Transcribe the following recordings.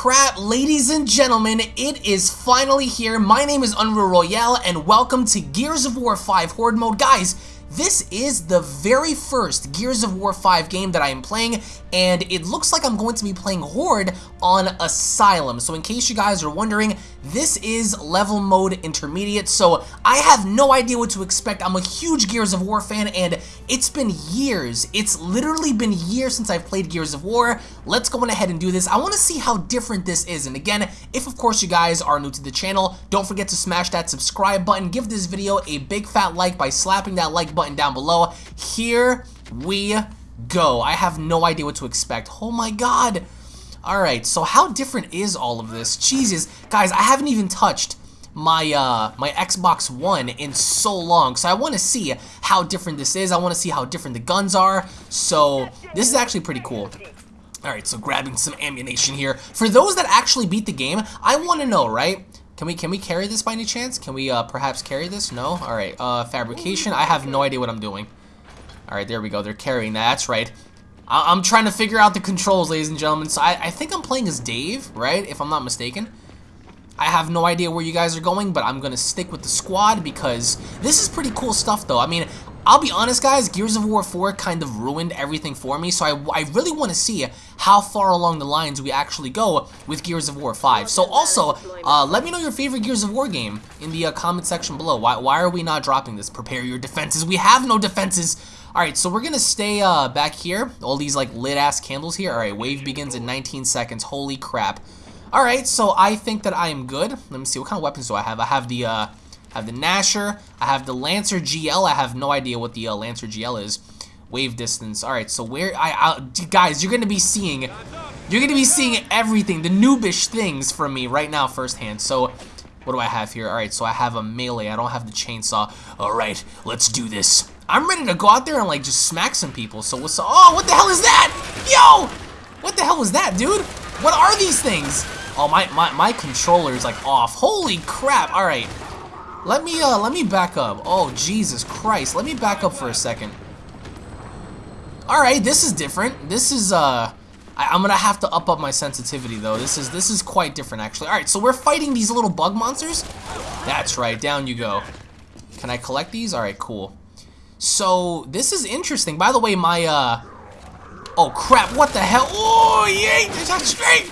Crap, ladies and gentlemen, it is finally here. My name is Unreal Royale, and welcome to Gears of War 5 Horde Mode. Guys, this is the very first Gears of War 5 game that I am playing, and it looks like I'm going to be playing Horde on Asylum. So in case you guys are wondering, this is level mode intermediate, so I have no idea what to expect. I'm a huge Gears of War fan, and it's been years. It's literally been years since I've played Gears of War. Let's go on ahead and do this. I want to see how different this is, and again, if of course you guys are new to the channel, don't forget to smash that subscribe button. Give this video a big fat like by slapping that like button button down below. Here we go. I have no idea what to expect. Oh my god. Alright, so how different is all of this? Jesus. Guys, I haven't even touched my uh my Xbox One in so long so I want to see how different this is I want to see how different the guns are so this is actually pretty cool alright so grabbing some ammunition here for those that actually beat the game I want to know right can we can we carry this by any chance? Can we uh, perhaps carry this? No? Alright, uh, fabrication. I have no idea what I'm doing. Alright, there we go. They're carrying that. That's right. I am trying to figure out the controls, ladies and gentlemen. So I, I think I'm playing as Dave, right? If I'm not mistaken. I have no idea where you guys are going, but I'm going to stick with the squad because this is pretty cool stuff, though. I mean, I'll be honest, guys, Gears of War 4 kind of ruined everything for me, so I, I really want to see how far along the lines we actually go with Gears of War 5. So also, uh, let me know your favorite Gears of War game in the uh, comment section below. Why, why are we not dropping this? Prepare your defenses. We have no defenses. Alright, so we're going to stay uh, back here. All these like lit-ass candles here. Alright, wave begins in 19 seconds. Holy crap. Alright, so I think that I am good. Let me see, what kind of weapons do I have? I have the... Uh, I have the Gnasher. I have the Lancer GL. I have no idea what the uh, Lancer GL is. Wave distance. All right, so where I, I guys, you're gonna be seeing, you're gonna be seeing everything, the noobish things from me right now firsthand. So, what do I have here? All right, so I have a melee. I don't have the chainsaw. All right, let's do this. I'm ready to go out there and like just smack some people. So what's oh, what the hell is that? Yo, what the hell was that, dude? What are these things? Oh, my my my controller is like off. Holy crap! All right. Let me, uh, let me back up. Oh, Jesus Christ. Let me back up for a second. Alright, this is different. This is, uh... I, am gonna have to up up my sensitivity, though. This is, this is quite different, actually. Alright, so we're fighting these little bug monsters? That's right, down you go. Can I collect these? Alright, cool. So, this is interesting. By the way, my, uh... Oh, crap, what the hell? Oh, yay! That's straight!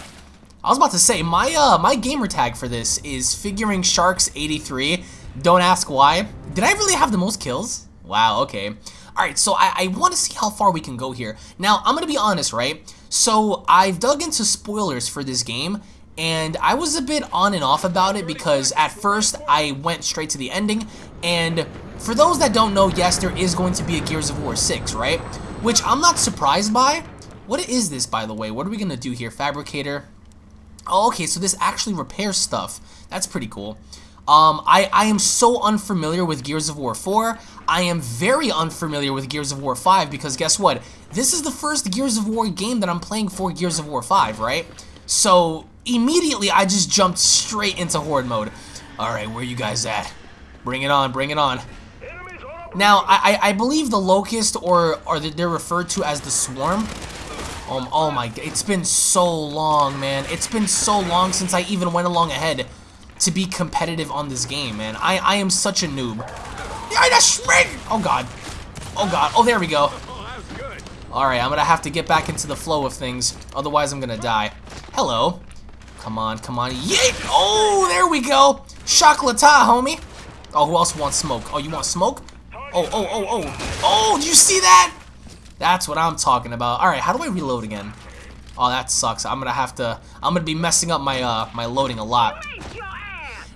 I was about to say, my, uh, my gamer tag for this is Figuring Sharks 83 don't ask why. Did I really have the most kills? Wow, okay. Alright, so I, I want to see how far we can go here. Now, I'm going to be honest, right? So, I've dug into spoilers for this game, and I was a bit on and off about it because at first I went straight to the ending, and for those that don't know, yes, there is going to be a Gears of War 6, right? Which I'm not surprised by. What is this, by the way? What are we going to do here? Fabricator. Oh, okay, so this actually repairs stuff. That's pretty cool. Um, I, I am so unfamiliar with Gears of War 4. I am very unfamiliar with Gears of War 5 because guess what? This is the first Gears of War game that I'm playing for Gears of War 5, right? So immediately I just jumped straight into Horde mode. Alright, where you guys at? Bring it on, bring it on. Now, I, I, believe the Locust, or, or they're referred to as the Swarm. Um, oh my, it's been so long, man. It's been so long since I even went along ahead to be competitive on this game, man. I, I am such a noob. Oh, God. Oh, God. Oh, there we go. Alright, I'm gonna have to get back into the flow of things. Otherwise, I'm gonna die. Hello. Come on, come on. Yeet! Oh, there we go. Chocolate, homie. Oh, who else wants smoke? Oh, you want smoke? Oh, oh, oh, oh. Oh, did you see that? That's what I'm talking about. Alright, how do I reload again? Oh, that sucks. I'm gonna have to... I'm gonna be messing up my, uh, my loading a lot.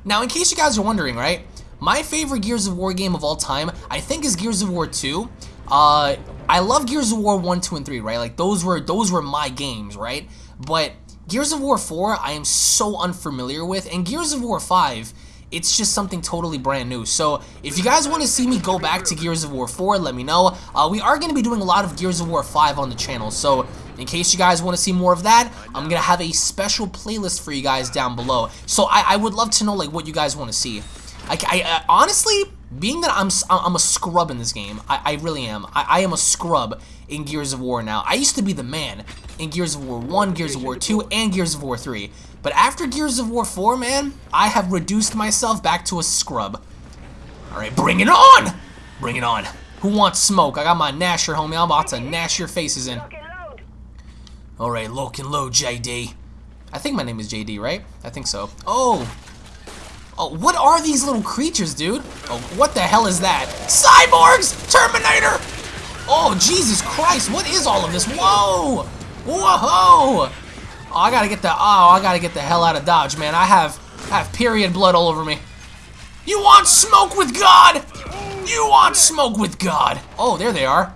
Now, in case you guys are wondering, right? My favorite Gears of War game of all time, I think, is Gears of War 2. Uh, I love Gears of War 1, 2, and 3, right? Like, those were, those were my games, right? But Gears of War 4, I am so unfamiliar with, and Gears of War 5, it's just something totally brand new. So if you guys want to see me go back to Gears of War 4, let me know. Uh, we are going to be doing a lot of Gears of War 5 on the channel, so in case you guys want to see more of that, I'm going to have a special playlist for you guys down below. So I, I would love to know like what you guys want to see. I, I uh, honestly, being that I'm I'm a scrub in this game, I, I really am. I, I am a scrub in Gears of War now. I used to be the man in Gears of War 1, Gears of War 2, and Gears of War 3. But after Gears of War 4, man, I have reduced myself back to a scrub. Alright, bring it on! Bring it on. Who wants smoke? I got my Gnasher, homie. I'm about to gnash your faces in. Alright, lock and load, JD. I think my name is JD, right? I think so. Oh! Oh, what are these little creatures, dude? Oh, what the hell is that? Cyborgs! Terminator! Oh, Jesus Christ, what is all of this? Whoa! Whoa! Oh, I gotta get the, oh, I gotta get the hell out of Dodge, man. I have, I have period blood all over me. You want smoke with God? You want smoke with God? Oh, there they are.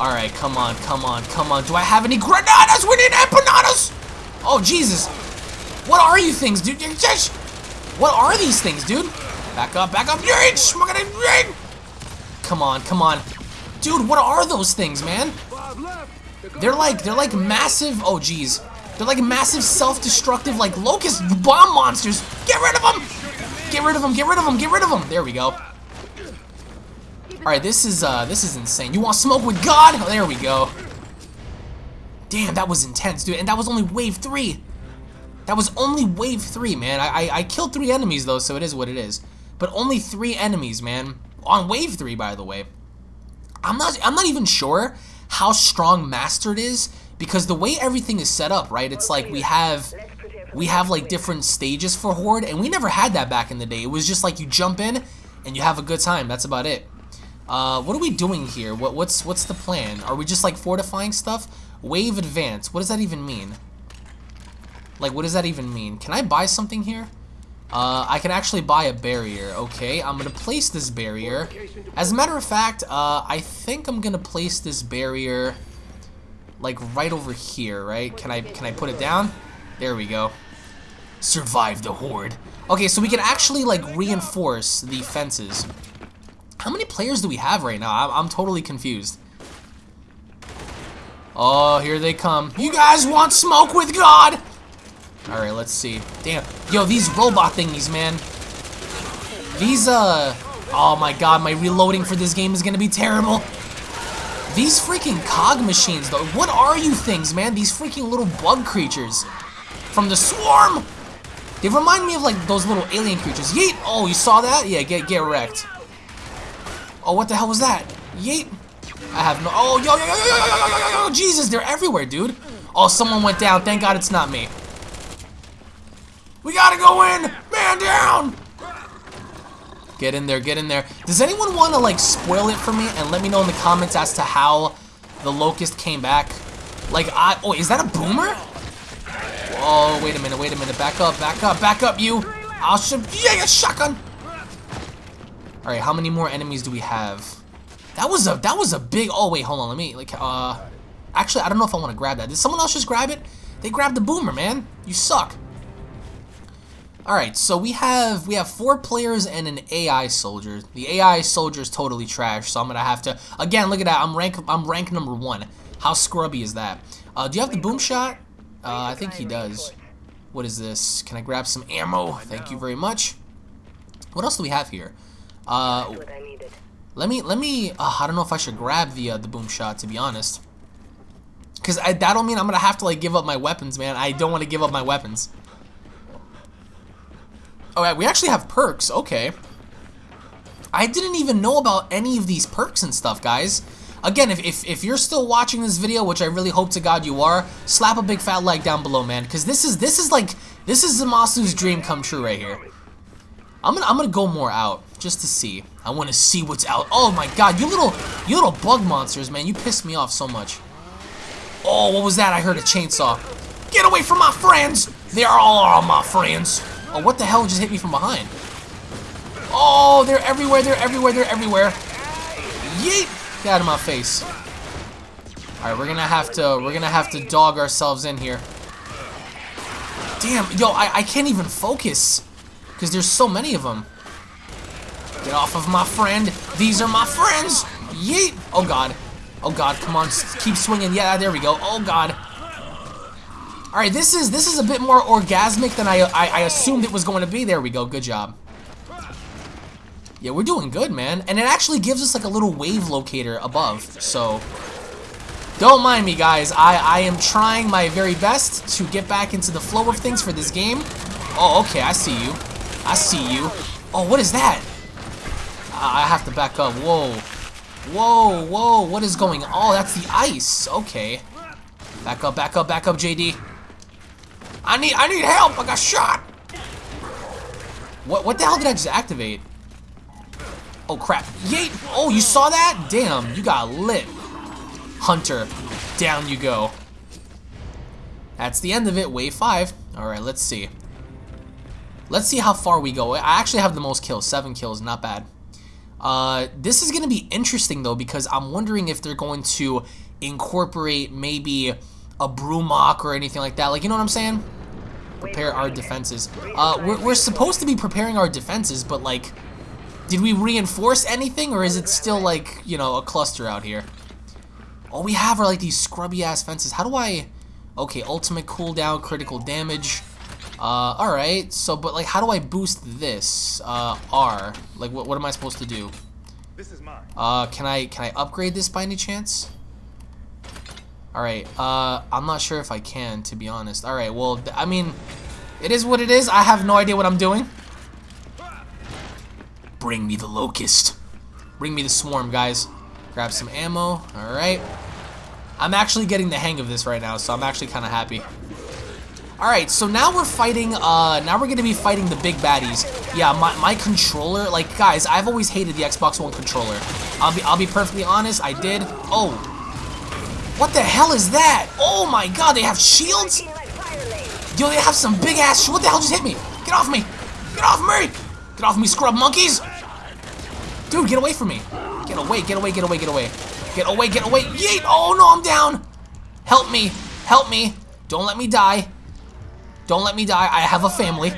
All right, come on, come on, come on. Do I have any granadas? We need empanadas! Oh, Jesus. What are you things, dude? Just... What are these things, dude? Back up, back up. Come on, come on. Dude, what are those things, man? They're like, they're like massive, oh geez. They're like massive self-destructive, like locust bomb monsters. Get rid of them! Get rid of them, get rid of them, get rid of them. There we go. Alright, this is, uh, this is insane. You want smoke with God? There we go. Damn, that was intense, dude. And that was only wave three. That was only wave three, man. I, I, I killed three enemies, though, so it is what it is. But only three enemies, man. On wave three, by the way. I'm not, I'm not even sure how strong Mastered is, because the way everything is set up, right? It's like we have we have like different stages for Horde, and we never had that back in the day. It was just like you jump in and you have a good time. That's about it. Uh, what are we doing here? What, what's what's the plan? Are we just like fortifying stuff? Wave advance. What does that even mean? Like, what does that even mean? Can I buy something here? Uh, I can actually buy a barrier. Okay, I'm gonna place this barrier. As a matter of fact, uh, I think I'm gonna place this barrier like right over here, right? Can I can I put it down? There we go. Survive the horde. Okay, so we can actually like reinforce the fences. How many players do we have right now? I'm, I'm totally confused. Oh, here they come. You guys want smoke with God? Alright, let's see. Damn. Yo, these robot thingies, man. These, uh... Oh my god, my reloading for this game is gonna be terrible. These freaking cog machines, though. What are you things, man? These freaking little bug creatures. From the swarm! They remind me of, like, those little alien creatures. Yeet! Oh, you saw that? Yeah, get, get wrecked. Oh, what the hell was that? Yeet! I have no... Oh, yo, yo, yo, yo, yo, yo, yo, yo, yo, Jesus, they're everywhere, dude. Oh, someone went down. Thank God it's not me. We gotta go in! Man down! Get in there, get in there. Does anyone want to, like, spoil it for me and let me know in the comments as to how the Locust came back? Like, I... Oh, is that a boomer? Oh, wait a minute, wait a minute. Back up, back up, back up, you! I'll shoot... Yeah, shotgun! Alright, how many more enemies do we have? That was a that was a big oh wait, hold on, let me like uh actually I don't know if I want to grab that. Did someone else just grab it? They grabbed the boomer, man. You suck. Alright, so we have we have four players and an AI soldier. The AI soldier is totally trash, so I'm gonna have to again look at that. I'm rank I'm rank number one. How scrubby is that? Uh, do you have the boom shot? Uh, I think he does. What is this? Can I grab some ammo? Thank you very much. What else do we have here? Uh, let me, let me, uh, I don't know if I should grab the, uh, the boom shot, to be honest. Because that'll mean I'm to have to, like, give up my weapons, man. I don't want to give up my weapons. Alright, we actually have perks. Okay. I didn't even know about any of these perks and stuff, guys. Again, if, if, if you're still watching this video, which I really hope to God you are, slap a big fat like down below, man. Because this is, this is like, this is Zamasu's dream come true right here. I'm gonna I'm gonna go more out just to see. I want to see what's out. Oh my god, you little you little bug monsters, man. You pissed me off so much. Oh, what was that? I heard a chainsaw. Get away from my friends! They are all my friends. Oh, what the hell just hit me from behind? Oh, they're everywhere, they're everywhere, they're everywhere. Yeet! Get out of my face. Alright, we're gonna have to we're gonna have to dog ourselves in here. Damn, yo, I, I can't even focus. Because there's so many of them. Get off of my friend. These are my friends. Yeet. Oh, God. Oh, God. Come on. Keep swinging. Yeah, there we go. Oh, God. All right, this is this is a bit more orgasmic than I, I, I assumed it was going to be. There we go. Good job. Yeah, we're doing good, man. And it actually gives us like a little wave locator above. So, don't mind me, guys. I, I am trying my very best to get back into the flow of things for this game. Oh, okay, I see you. I see you. Oh, what is that? I have to back up. Whoa. Whoa, whoa, what is going on? Oh, that's the ice. Okay. Back up, back up, back up, JD. I need I need help. I got shot. What what the hell did I just activate? Oh crap. Yeet! Oh, you saw that? Damn, you got lit. Hunter, down you go. That's the end of it, wave 5. Alright, let's see. Let's see how far we go. I actually have the most kills, 7 kills, not bad. Uh, this is going to be interesting, though, because I'm wondering if they're going to incorporate maybe a Brumak or anything like that. Like, you know what I'm saying? Prepare our defenses. Uh, we're, we're supposed to be preparing our defenses, but, like, did we reinforce anything, or is it still, like, you know, a cluster out here? All we have are like these scrubby ass fences. How do I... Okay, ultimate cooldown, critical damage. Uh, alright, so, but like, how do I boost this? Uh, R. Like, what, what am I supposed to do? This is mine. Uh, can I, can I upgrade this by any chance? Alright, uh, I'm not sure if I can, to be honest. Alright, well, I mean, it is what it is. I have no idea what I'm doing. Bring me the locust. Bring me the swarm, guys. Grab some ammo. Alright. I'm actually getting the hang of this right now, so I'm actually kind of happy. Alright, so now we're fighting, uh, now we're to be fighting the big baddies. Yeah, my, my controller, like, guys, I've always hated the Xbox One controller. I'll be, I'll be perfectly honest, I did. Oh. What the hell is that? Oh my god, they have shields? Yo, they have some big ass, what the hell just hit me? Get off me! Get off me! Get off me, scrub monkeys! Dude, get away from me. Get away, get away, get away, get away. Get away, get away. Yeet! Oh, no, I'm down. Help me. Help me. Don't let me die. Don't let me die. I have a family.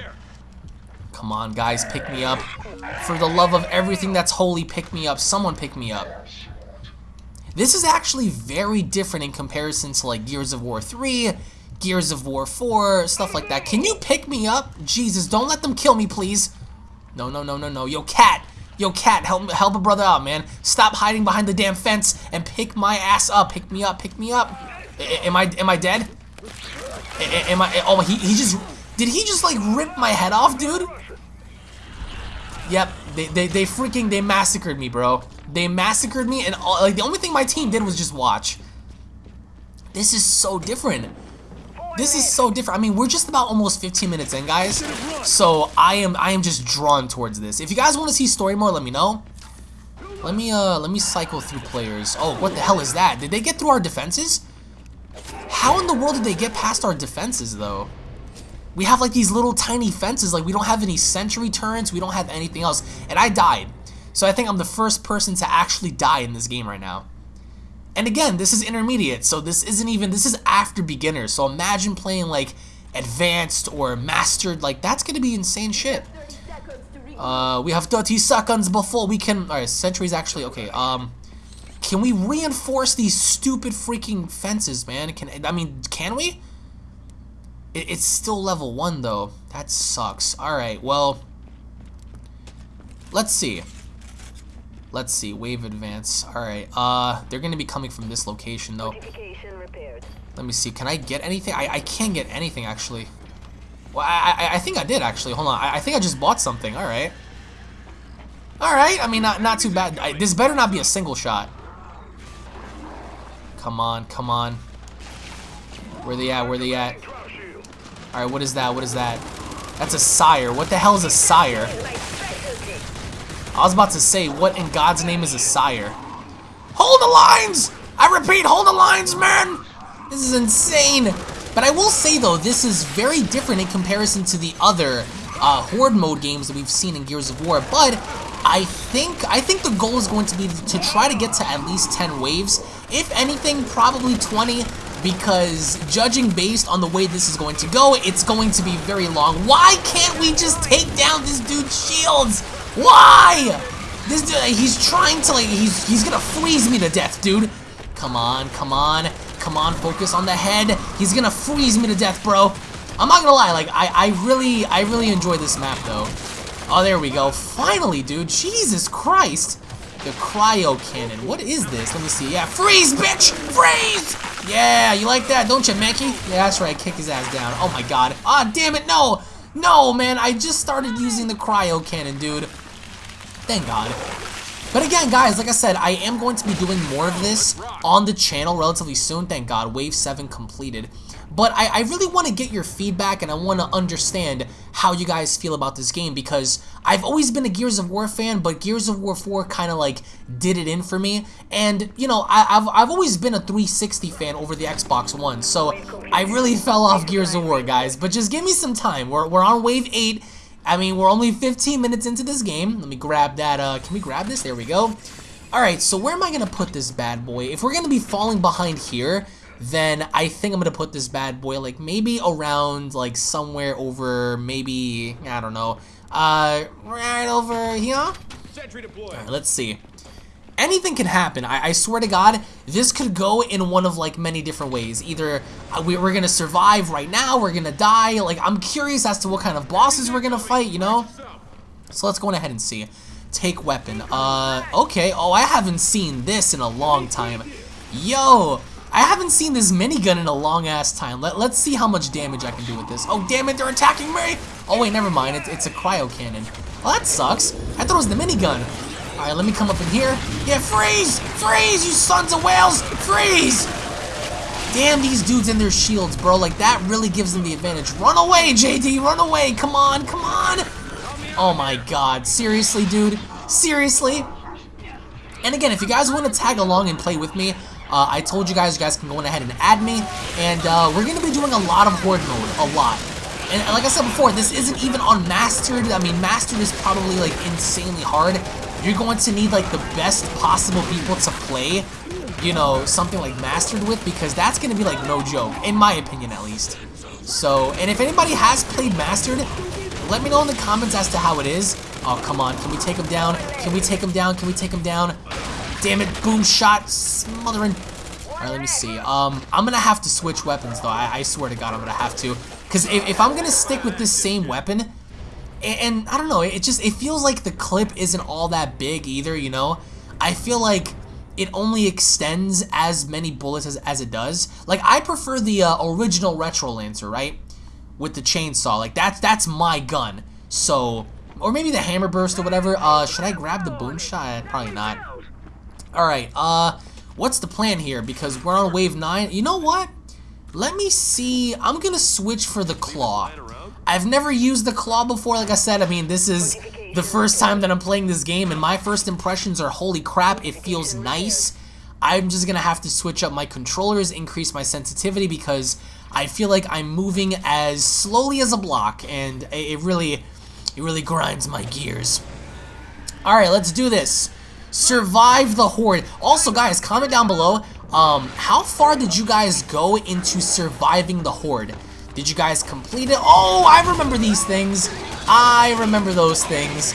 Come on, guys. Pick me up. For the love of everything that's holy, pick me up. Someone pick me up. This is actually very different in comparison to, like, Gears of War 3, Gears of War 4, stuff like that. Can you pick me up? Jesus, don't let them kill me, please. No, no, no, no, no. Yo, cat. Yo, cat, help help a brother out, man. Stop hiding behind the damn fence and pick my ass up. Pick me up, pick me up. A am I am I dead? A am I? Oh, he he just did he just like rip my head off, dude? Yep, they they they freaking they massacred me, bro. They massacred me, and all, like the only thing my team did was just watch. This is so different. This is so different. I mean, we're just about almost 15 minutes in, guys. So I am I am just drawn towards this. If you guys want to see story more, let me know. Let me uh let me cycle through players. Oh, what the hell is that? Did they get through our defenses? How in the world did they get past our defenses though? We have like these little tiny fences, like we don't have any sentry turrets, we don't have anything else. And I died. So I think I'm the first person to actually die in this game right now. And again, this is intermediate, so this isn't even, this is after beginner. So imagine playing like advanced or mastered, like that's gonna be insane shit. Uh, we have 30 seconds before we can, alright, sentries actually, okay, um, can we reinforce these stupid freaking fences, man? Can, I mean, can we? It, it's still level 1 though, that sucks. Alright, well, let's see. Let's see, wave advance. Alright, uh, they're gonna be coming from this location though. Let me see, can I get anything? I, I can't get anything actually. Well, I, I, I think I did actually, hold on. I, I think I just bought something, alright. Alright, I mean, not, not too bad. I, this better not be a single shot. Come on, come on. Where they at, where they at? Alright, what is that, what is that? That's a sire. What the hell is a sire? I was about to say, what in God's name is a sire? Hold the lines! I repeat, hold the lines, man! This is insane! But I will say, though, this is very different in comparison to the other uh, Horde mode games that we've seen in Gears of War, but I think I think the goal is going to be to try to get to at least 10 waves. If anything, probably 20, because judging based on the way this is going to go, it's going to be very long. Why can't we just take down this dude's shields? Why? This dude, he's trying to like, he's, he's gonna freeze me to death, dude. Come on, come on, come on, focus on the head. He's gonna freeze me to death, bro. I'm not gonna lie, like, I, I really, I really enjoy this map, though. Oh, there we go. Finally, dude. Jesus Christ. The cryo cannon. What is this? Let me see. Yeah, freeze, bitch! Freeze! Yeah, you like that, don't you, Mankey? Yeah, that's right. Kick his ass down. Oh my god. Ah, oh, damn it, no! No, man, I just started using the cryo cannon, dude. Thank god. But again, guys, like I said, I am going to be doing more of this on the channel relatively soon. Thank God, Wave 7 completed. But I, I really want to get your feedback and I want to understand how you guys feel about this game because I've always been a Gears of War fan, but Gears of War 4 kind of like did it in for me. And, you know, I, have I've always been a 360 fan over the Xbox One, so I really fell off Gears of War, guys. But just give me some time. We're, we're on Wave 8. I mean, we're only 15 minutes into this game. Let me grab that. Uh, can we grab this? There we go. Alright, so where am I going to put this bad boy? If we're going to be falling behind here, then I think I'm going to put this bad boy like maybe around like somewhere over maybe, I don't know, uh, right over here? Let's see. Anything can happen. I, I, swear to God, this could go in one of like many different ways. Either uh, we, we're going to survive right now, we're to die. Like, I'm curious as to what kind of bosses we're to fight, you know? So let's go ahead and see. Take weapon. Uh, okay. Oh, I haven't seen this in a long time. Yo, I haven't seen this minigun in a long-ass time. Let, let's see how much damage I can do with this. Oh, damn it, they're attacking me! Oh, wait, never mind. It's, it's a cryo cannon. Well, that sucks. I thought it was the minigun. Alright, let me come up in here. Yeah, freeze! Freeze, you sons of whales! Freeze! Damn these dudes and their shields, bro. Like, that really gives them the advantage. Run away, JD! Run away! Come on, come on! Oh my god. Seriously, dude? Seriously? And again, if you guys want to tag along and play with me, uh, I told you guys, you guys can go ahead and add me, and uh, we're going to be doing a lot of Horde mode, a lot. And like I said before, this isn't even on Mastered. I mean, Mastered is probably, like, insanely hard. You're going to need, like, the best possible people to play, you know, something like Mastered with, because that's going to be, like, no joke, in my opinion, at least. So, and if anybody has played Mastered, let me know in the comments as to how it is. Oh, come on. Can we take him down? Can we take him down? Can we take him down? Damn it, boom shot, smothering. Alright, let me see. Um, I'm gonna have to switch weapons, though. I, I swear to God, I'm gonna have to. Because if, if I'm gonna stick with this same weapon, and, I don't know, it just, it feels like the clip isn't all that big either, you know? I feel like it only extends as many bullets as, as it does. Like, I prefer the uh, original Retro Lancer, right? With the chainsaw. Like, that's, that's my gun. So, or maybe the Hammer Burst or whatever. Uh, should I grab the Boom Shot? Probably not. Alright, uh, what's the plan here? Because we're on wave 9. You know what? Let me see. I'm going to switch for the Claw. I've never used the Claw before, like I said. I mean, this is the first time that I'm playing this game, and my first impressions are, holy crap, it feels nice. I'm just going to have to switch up my controllers, increase my sensitivity, because I feel like I'm moving as slowly as a block, and it really, it really grinds my gears. Alright, let's do this. Survive the Horde. Also, guys, comment down below, um, how far did you guys go into surviving the Horde? Did you guys complete it? Oh, I remember these things. I remember those things.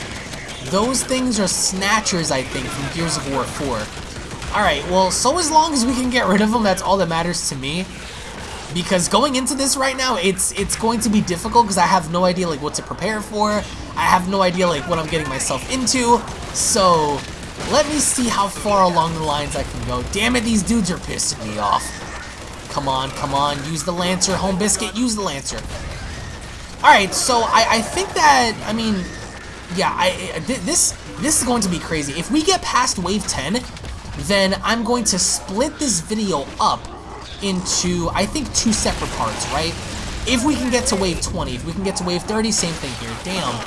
Those things are snatchers, I think, from Gears of War 4. Alright, well, so as long as we can get rid of them, that's all that matters to me. Because going into this right now, it's it's going to be difficult because I have no idea like what to prepare for. I have no idea like what I'm getting myself into. So, let me see how far along the lines I can go. Damn it, these dudes are pissing me off. Come on, come on, use the Lancer, Home Biscuit, use the Lancer. Alright, so I, I think that, I mean, yeah, I, this, this is going to be crazy. If we get past Wave 10, then I'm going to split this video up into, I think, two separate parts, right? If we can get to Wave 20, if we can get to Wave 30, same thing here, damn.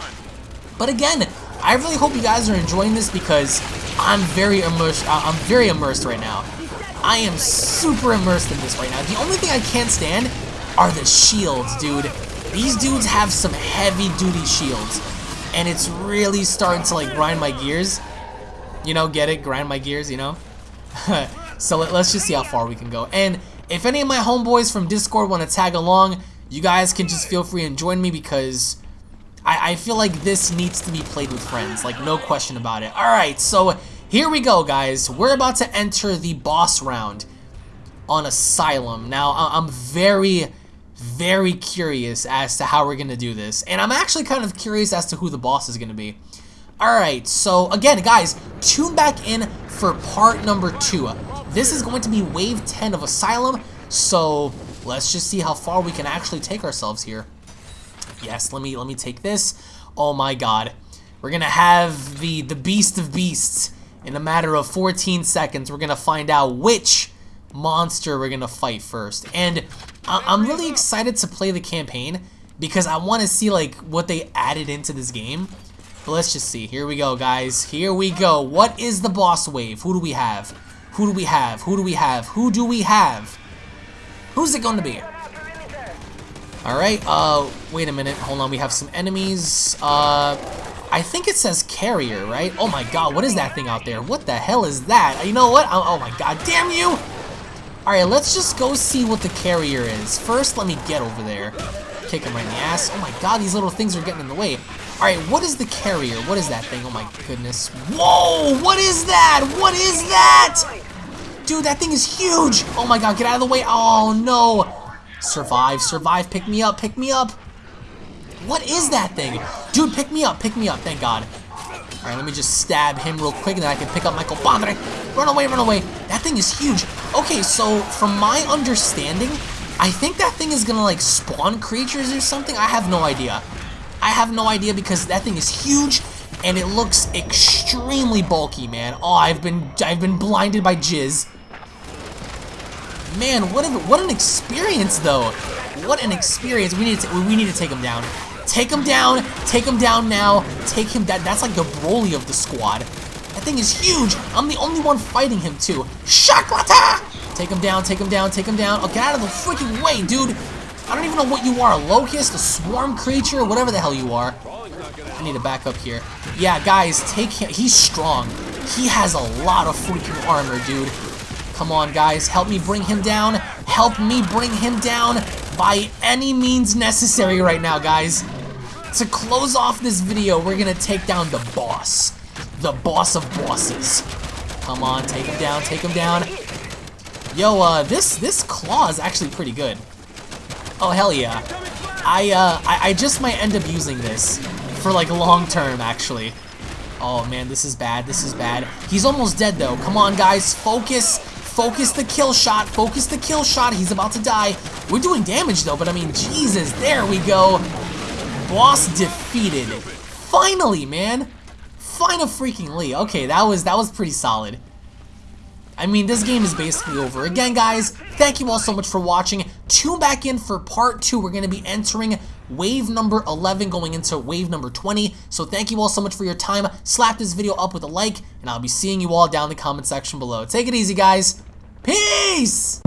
But again, I really hope you guys are enjoying this because I'm very immersed. I'm very immersed right now. I am super immersed in this right now. The only thing I can't stand are the shields, dude. These dudes have some heavy-duty shields, and it's really starting to like grind my gears. You know, get it? Grind my gears, you know? so let, us just see how far we can go. And if any of my homeboys from Discord want to tag along, you guys can just feel free and join me because I, I feel like this needs to be played with friends, like no question about it. Alright, so here we go, guys. We're about to enter the boss round on Asylum. Now, I'm very, very curious as to how we're going to do this. And I'm actually kind of curious as to who the boss is going to be. Alright, so again, guys, tune back in for part number two. This is going to be wave 10 of Asylum, so let's just see how far we can actually take ourselves here. Yes, let me let me take this. Oh my god. We're gonna have the, the beast of beasts. In a matter of 14 seconds, we're gonna find out which monster we're gonna fight first. And I'm really excited to play the campaign because I want to see like what they added into this game. But let's just see. Here we go, guys. Here we go. What is the boss wave? Who do we have? Who do we have? Who do we have? Who do we have? Who's it going to be? Alright, uh, wait a minute. Hold on, we have some enemies. Uh, I think it says carrier, right? Oh my god, what is that thing out there? What the hell is that? You know what? Oh, oh my god, damn you! Alright, let's just go see what the carrier is. First, let me get over there. Kick him right in the ass. Oh my god, these little things are getting in the way. Alright, what is the carrier? What is that thing? Oh my goodness. Whoa! What is that? What is that? Dude, that thing is huge! Oh my god, get out of the way. Oh no! Survive, survive, pick me up, pick me up! What is that thing? Dude, pick me up, pick me up, thank god. Alright, let me just stab him real quick and then I can pick up Michael Padre. Run away, run away. That thing is huge. Okay, so from my understanding, I think that thing is gonna like spawn creatures or something. I have no idea. I have no idea because that thing is huge and it looks extremely bulky, man. Oh, I've been I've been blinded by jizz. Man, what an what an experience though. What an experience. We need to we need to take him down. Take him down. Take him down now. Take him down. That's like the Broly of the squad. That thing is huge. I'm the only one fighting him too. Shakrata! Take him down. Take him down. Take him down. Oh, get out of the freaking way, dude. I don't even know what you are, a locust, a swarm creature, whatever the hell you are. I need to back up here. Yeah, guys, take him. He's strong. He has a lot of freaking armor, dude. Come on, guys. Help me bring him down. Help me bring him down by any means necessary right now, guys. To close off this video, we're to take down the boss. The boss of bosses. Come on, take him down, take him down. Yo, uh, this, this claw is actually pretty good. Oh, hell yeah. I, uh, I, I just might end up using this for, like, long term, actually. Oh, man, this is bad. This is bad. He's almost dead, though. Come on, guys. Focus. Focus the kill shot. Focus the kill shot. He's about to die. We're doing damage, though, but, I mean, Jesus. There we go. Boss defeated. Finally, man. Final freaking Lee. Okay, that was, that was pretty solid. I mean, this game is basically over. Again, guys, thank you all so much for watching. Tune back in for part 2. We're going to be entering wave number 11 going into wave number 20. So thank you all so much for your time. Slap this video up with a like, and I'll be seeing you all down in the comment section below. Take it easy, guys. Peace!